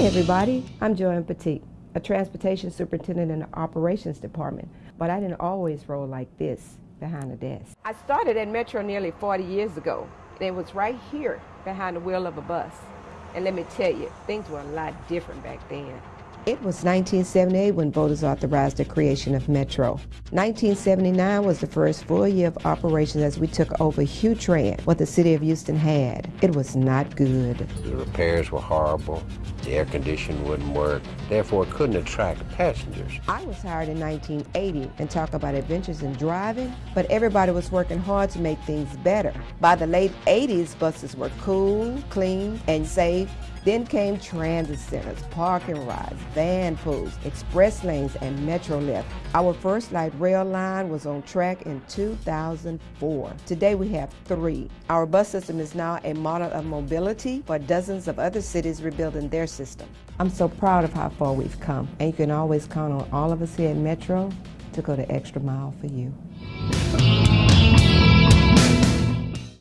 everybody. I'm Joanne Petit, a transportation superintendent in the operations department, but I didn't always roll like this behind the desk. I started at Metro nearly 40 years ago, and it was right here behind the wheel of a bus. And let me tell you, things were a lot different back then. It was 1978 when voters authorized the creation of Metro. 1979 was the first full year of operations as we took over HouTran, what the city of Houston had. It was not good. The repairs were horrible. The air conditioning wouldn't work, therefore it couldn't attract passengers. I was hired in 1980 and talk about adventures in driving, but everybody was working hard to make things better. By the late 80s, buses were cool, clean, and safe, then came transit centers, parking rides, van pools, express lanes, and Metro Metrolift. Our first light rail line was on track in 2004. Today we have three. Our bus system is now a model of mobility for dozens of other cities rebuilding their system. I'm so proud of how far we've come, and you can always count on all of us here at Metro to go the extra mile for you.